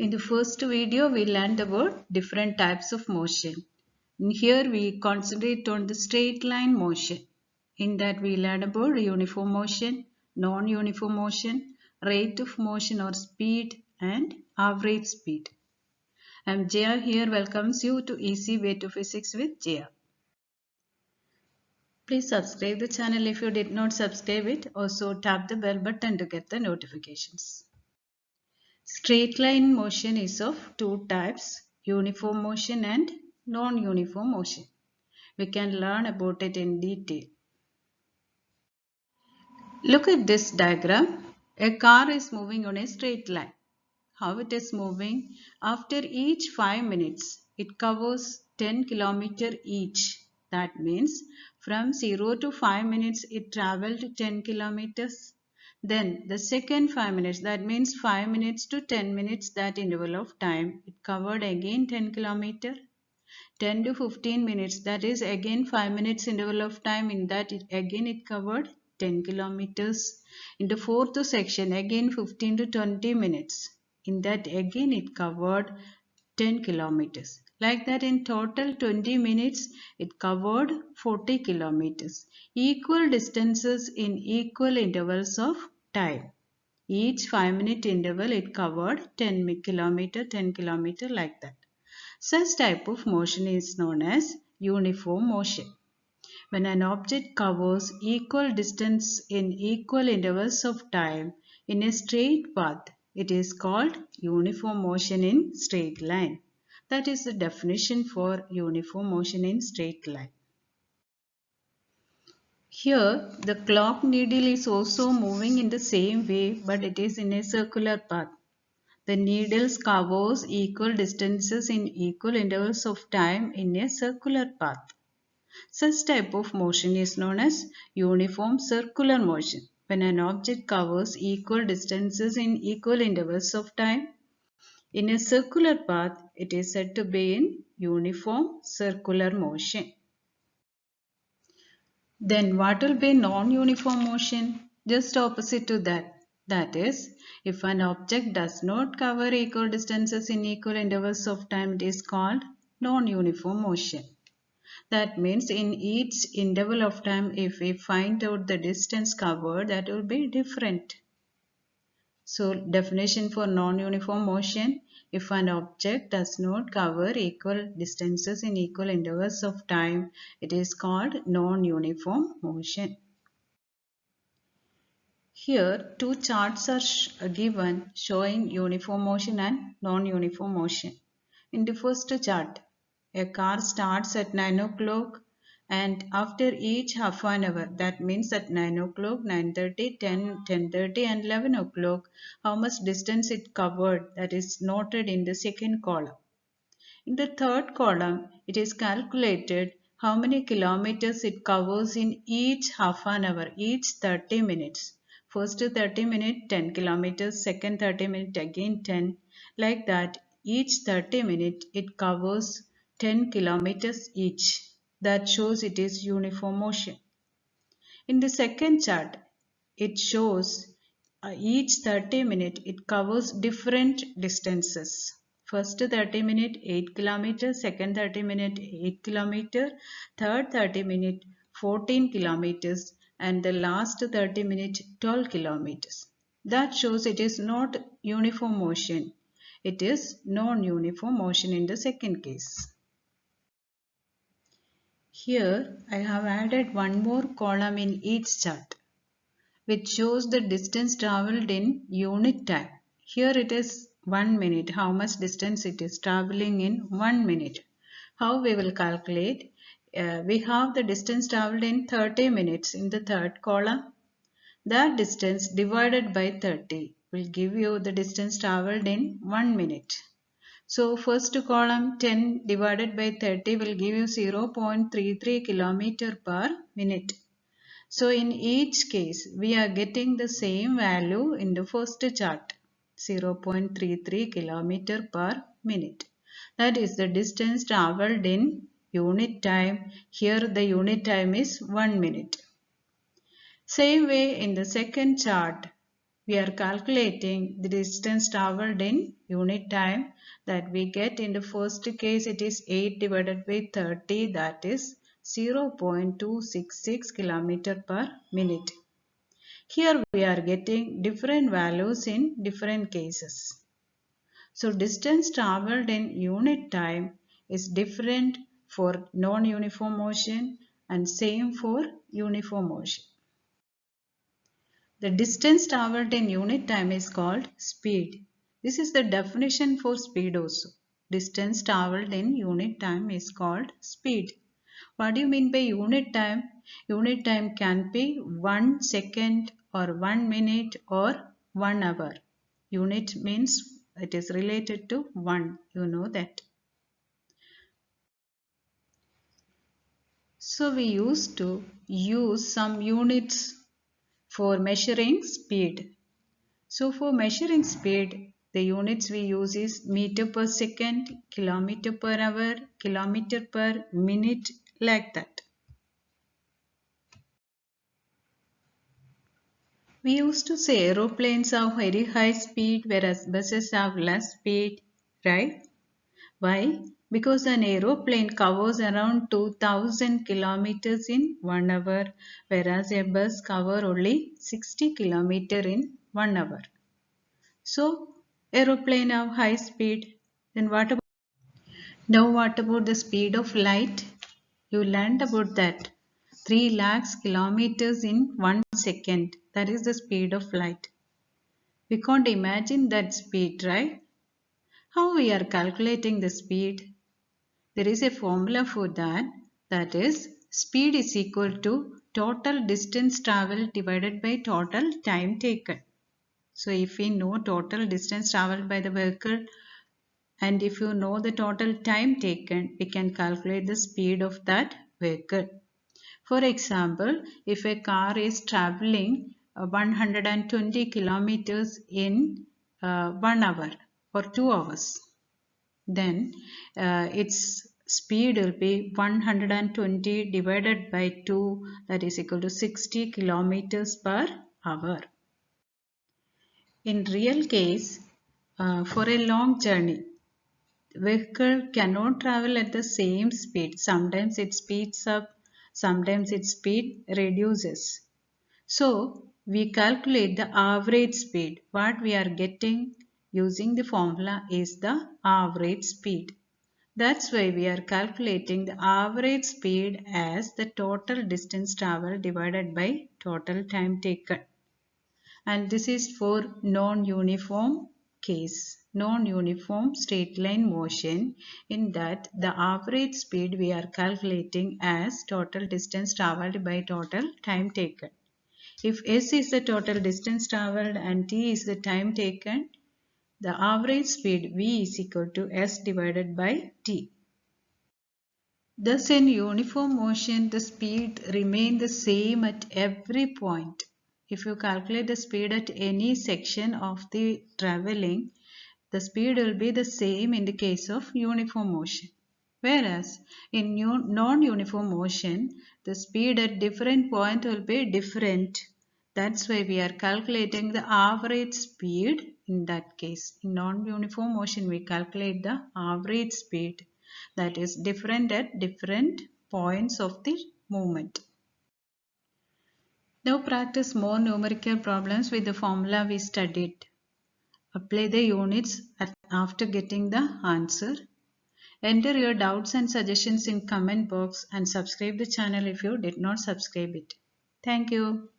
In the first video, we learned about different types of motion. Here, we concentrate on the straight line motion. In that, we learned about uniform motion, non-uniform motion, rate of motion or speed, and average speed. I'm Jaya here welcomes you to Easy Way to Physics with Jaya. Please subscribe the channel if you did not subscribe it. Also tap the bell button to get the notifications. Straight line motion is of two types, uniform motion and non-uniform motion. We can learn about it in detail. Look at this diagram. A car is moving on a straight line. How it is moving? After each 5 minutes, it covers 10 km each. That means from 0 to 5 minutes it traveled 10 kilometers. Then the second 5 minutes that means 5 minutes to 10 minutes that interval of time it covered again 10 kilometer. 10 to 15 minutes that is again 5 minutes interval of time in that it, again it covered 10 kilometers. In the fourth section again 15 to 20 minutes in that again it covered 10 kilometers. Like that in total 20 minutes it covered 40 kilometers. Equal distances in equal intervals of time. Each 5 minute interval it covered 10 kilometer 10 kilometer like that. Such type of motion is known as uniform motion. When an object covers equal distance in equal intervals of time in a straight path, it is called uniform motion in straight line. That is the definition for uniform motion in straight line. Here, the clock needle is also moving in the same way but it is in a circular path. The needles covers equal distances in equal intervals of time in a circular path. Such type of motion is known as uniform circular motion. When an object covers equal distances in equal intervals of time, in a circular path, it is said to be in uniform circular motion. Then what will be non-uniform motion? Just opposite to that. That is, if an object does not cover equal distances in equal intervals of time, it is called non-uniform motion. That means in each interval of time, if we find out the distance covered, that will be different. So definition for non-uniform motion, if an object does not cover equal distances in equal intervals of time, it is called non-uniform motion. Here two charts are given showing uniform motion and non-uniform motion. In the first chart, a car starts at 9 o'clock and after each half an hour that means at 9 o'clock 9.30 10 10.30 and 11 o'clock how much distance it covered that is noted in the second column. In the third column it is calculated how many kilometers it covers in each half an hour each 30 minutes. First 30 minute 10 kilometers. Second 30 minute again 10 like that each 30 minute it covers 10 kilometers each that shows it is uniform motion. In the second chart, it shows uh, each 30 minute it covers different distances. First 30 minute 8 kilometer, second 30 minute 8 kilometer, third 30 minute 14 kilometers and the last 30 minute 12 kilometers. That shows it is not uniform motion. It is non-uniform motion in the second case. Here I have added one more column in each chart which shows the distance travelled in unit time. Here it is 1 minute, how much distance it is travelling in 1 minute. How we will calculate? Uh, we have the distance travelled in 30 minutes in the third column. That distance divided by 30 will give you the distance travelled in 1 minute. So first column 10 divided by 30 will give you 0.33 kilometer per minute. So in each case we are getting the same value in the first chart 0.33 kilometer per minute. That is the distance travelled in unit time. Here the unit time is 1 minute. Same way in the second chart we are calculating the distance traveled in unit time that we get in the first case it is 8 divided by 30 that is 0.266 km per minute. Here we are getting different values in different cases. So distance traveled in unit time is different for non-uniform motion and same for uniform motion. The distance traveled in unit time is called speed. This is the definition for speed also. Distance traveled in unit time is called speed. What do you mean by unit time? Unit time can be 1 second or 1 minute or 1 hour. Unit means it is related to 1. You know that. So we used to use some units for measuring speed. So for measuring speed, the units we use is meter per second, kilometer per hour, kilometer per minute, like that. We used to say aeroplanes have very high speed whereas buses have less speed, right? Why? Because an aeroplane covers around 2000 kilometers in 1 hour whereas a bus cover only 60 kilometer in 1 hour. So aeroplane have high speed. Then what about now what about the speed of light? You learned about that. 3 lakhs kilometers in 1 second. That is the speed of light. We can't imagine that speed, right? How we are calculating the speed? There is a formula for that. That is speed is equal to total distance traveled divided by total time taken. So if we know total distance traveled by the vehicle and if you know the total time taken, we can calculate the speed of that vehicle. For example, if a car is traveling uh, 120 kilometers in uh, 1 hour or 2 hours, then uh, its speed will be 120 divided by 2 that is equal to 60 kilometers per hour. In real case, uh, for a long journey, vehicle cannot travel at the same speed. Sometimes it speeds up sometimes its speed reduces. So we calculate the average speed. What we are getting using the formula is the average speed. That's why we are calculating the average speed as the total distance traveled divided by total time taken. And this is for non-uniform case non-uniform straight line motion in that the average speed we are calculating as total distance travelled by total time taken. If s is the total distance travelled and t is the time taken, the average speed v is equal to s divided by t. Thus in uniform motion the speed remain the same at every point. If you calculate the speed at any section of the travelling, the speed will be the same in the case of uniform motion. Whereas in non-uniform motion, the speed at different point will be different. That's why we are calculating the average speed in that case. In non-uniform motion, we calculate the average speed that is different at different points of the movement. Now practice more numerical problems with the formula we studied. Apply the units after getting the answer. Enter your doubts and suggestions in comment box and subscribe the channel if you did not subscribe it. Thank you.